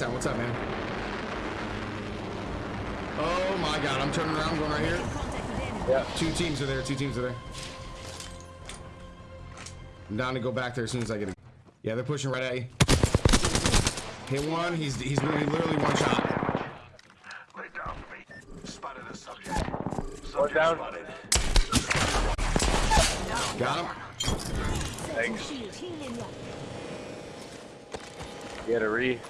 Town. What's up, man? Oh my god, I'm turning around, going right here. Yeah. Two teams are there, two teams are there. I'm down to go back there as soon as I get a... Yeah, they're pushing right at you. Hit one, he's he's literally one shot. Lay down for me. Spotted a subject. One Subject down. spotted. Got him. Thanks. Shield healing ya. Get a re.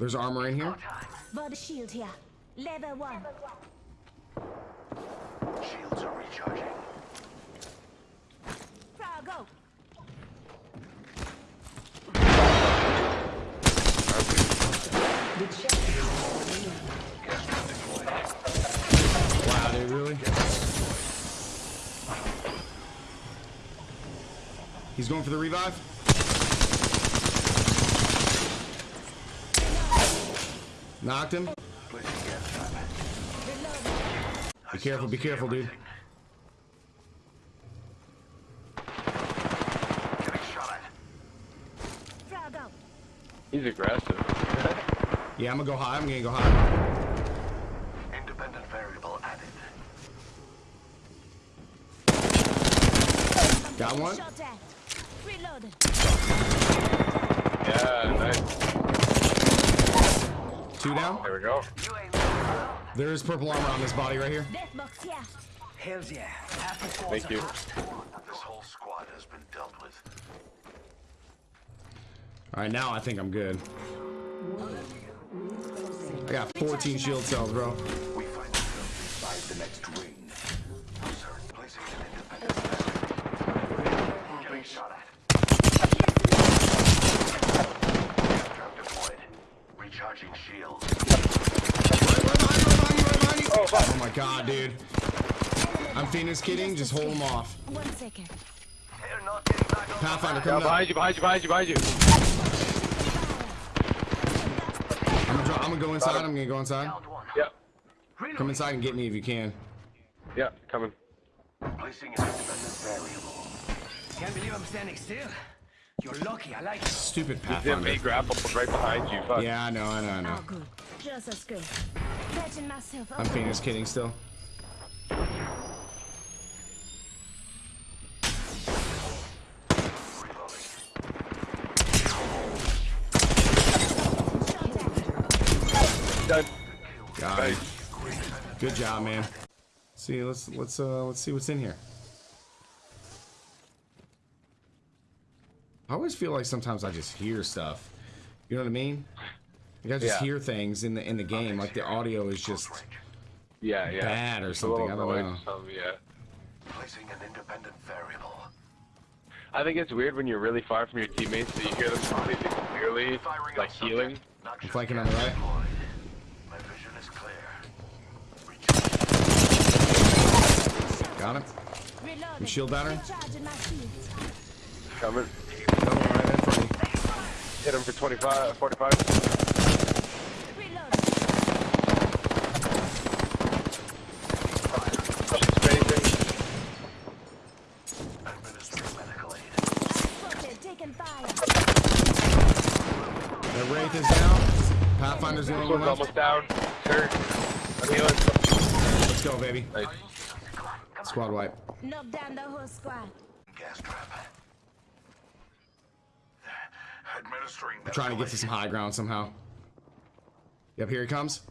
There's armor in here. Body shield here. Level one. Shields are recharging. Frog go. Wow, dude, really? He's going for the revive. Knocked him. Placing gas trap. Be careful, be careful, dude. Getting shot at. Frog out. He's aggressive. Yeah, I'm gonna go high. I'm gonna go high. Independent variable added. Got one. Shot at. Reloaded. Yeah, nice. Two down. There we go. There is purple armor on this body right here. Death here. Hells yeah. Half the squad's Thank you. This whole squad has been dealt with. All right, now I think I'm good. I got 14 shield cells, bro. We find ourselves inside the next ring. Sir, placing an independent. Getting shot at. Gas trap deployed. Recharging shields. Oh, oh my god, dude. I'm Phoenix kitting. Just hold him off. One second. They're not getting back on Pathfinder Yeah, coming up. behind you, behind you, behind you, behind you. I'm gonna, I'm gonna go inside. I'm gonna go inside. Yep. Come inside and get me if you can. Yep, coming. Placing an independent variable. Can't believe I'm standing still. You're lucky. I like it. Stupid He's in Pathfinder. me grappled right behind you. Fuck. Yeah, I know, I know, I know. All good. Just as good. Catching myself. I'm Phoenix kitting still. Done. Got. Nice. Good job, man. See, let's let's uh let's see what's in here. I always feel like sometimes I just hear stuff. You know what I mean? Like I just Yeah. hear things in the in the game, like the audio is just Yeah, yeah. bad or It's a little something. I don't know. some, yeah. Placing an independent variable. I think it's weird when you're really far from your teammates that you hear them completely clearly, Firing like healing. subject. I'm flanking on the right. My vision is clear. Got him. Reloading. shield battery? Recharging. Coming. Another one right in front of you. Hit him for 25, 45. Reloading. Spacing. Administering medical aid. Spotted. Taking fire. The Wraith is down. Pathfinder's the only one left. almost down. Hurt. I'm healing. Let's go, baby. Nice. Squad wipe. Knock down the whole squad. Gas trap. I'm trying to get to some high ground somehow. Yep, here he comes.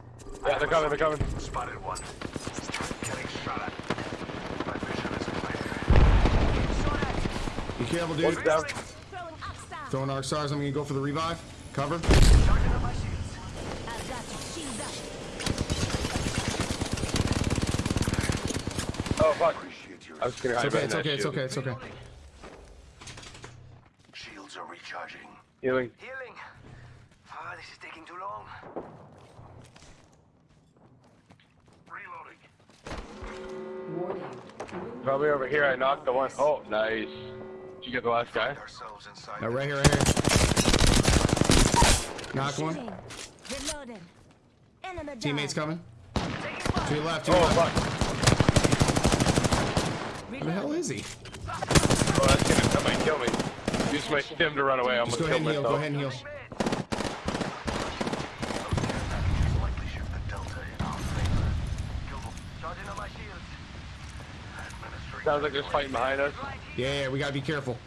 Yeah, they're coming, they're coming. Spotted one. Getting shot at. My vision is clear. Be careful, One's dude. down. Throwing up star. Throwing arc stars. I'm gonna go for the revive. Cover. Charging up my shields. I've got you. Shields up. Oh, fuck. Appreciate your I was gonna It's hide okay. It's okay. It's okay. It's okay. shields are recharging. Healing. Healing. Ah, this is taking too long. Reloading. Probably over here. I knocked the one. Oh, nice. Did you get the last guy? Ourselves inside. Now, the right here, right here. Knock one. Reloading. Enemy Teammates coming. To your left. To your Oh, left. fuck. Where the hell is he? Oh, that's gonna, that might kill me. Use my stim to run away. I'm gonna kill myself. Go ahead and heal. Sounds like there's fighting behind us. Yeah, yeah, we gotta be careful.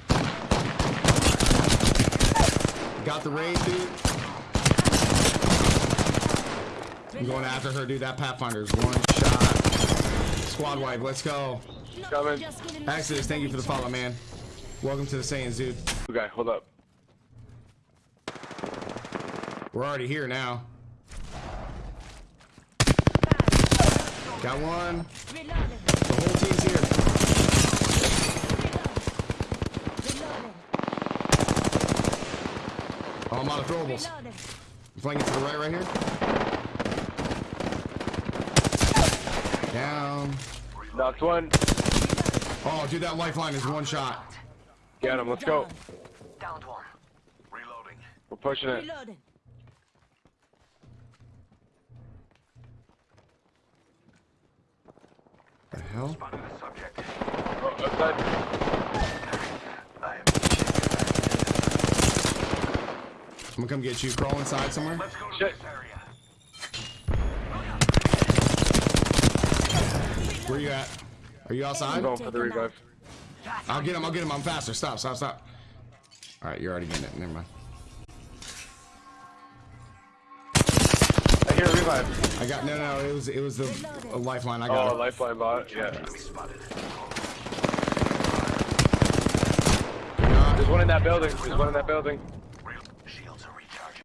Got the raid, dude. I'm going after her, dude. That Pathfinder's one shot. Squad wipe, let's go. Coming. Exodus, thank you for the follow, man. Welcome to the Saiyans, dude. Okay, hold up. We're already here now. Got one. The whole team's here. Oh, I'm out of throwables. Reloading. Flanking to the right, right here. Down. Knocked one. Oh, dude, that lifeline is one shot. Get him. Let's go. Downed one. Reloading. We're pushing it. Reloading. The hell? Spotted a subject. Oh, outside. I am. Gonna come get you. Crawl inside somewhere. Let's go to Shit. this area. Where you at? Are you I'm outside? going for the revive. I'll get him. I'll get him. I'm faster. Stop. Stop. Stop. All right, you're already getting it. Never mind. I hear a revive. I got no, no. It was it was the a lifeline. I got Oh, it. lifeline bot. Yeah. Enemy spotted. There's one in that building. There's one in that building. Shields are recharging.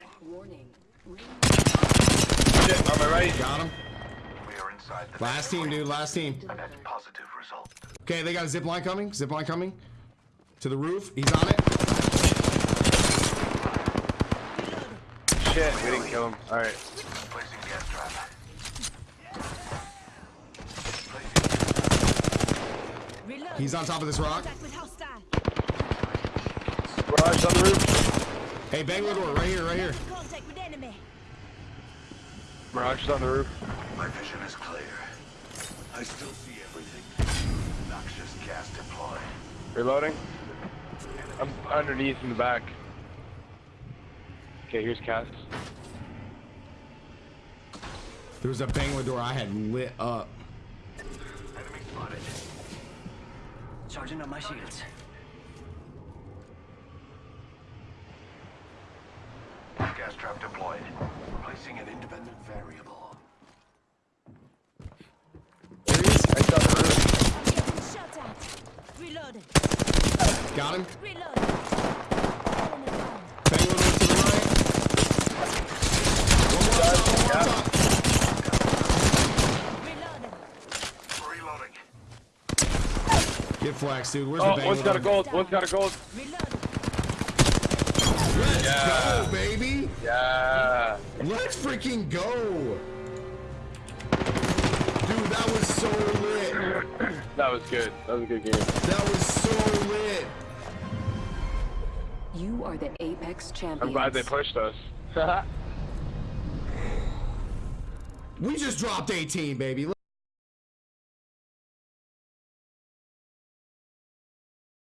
Shit, on my right. Got him. We are inside the Last team, dude. Last team. Positive result. Okay, they got a zip line coming. Zip line coming to the roof. He's on it. Shit, we didn't kill him. All right. Placing gas trap. Reloading. He's on top of this rock. Contact with hostile. Mirage on the roof. Hey, Bangalore right here, right here. Contact. Mirage is on the roof. My vision is clear. I still see everything. Noxious gas deployed. Reloading. I'm underneath in the back. Okay, here's Cass. There was a Bangalore I had lit up. Enemy spotted. Charging up my shields. Gas trap deployed. Placing an independent variable. There he is. I shot the roof. I'm getting shot at. Reloading. Got him. Reloading. Enemy. Bangalore to the right. One more top, one more top. Reloading. Reloading. Get flex, dude. Where's Oh, the bang one's got a gold. One's got a gold. Reloading. Let's Yeah. go, baby. Yeah. Let's freaking go. Dude, that was so lit. That was good. That was a good game. That was so lit. You are the Apex champion. I'm glad they pushed us. We just dropped 18, baby.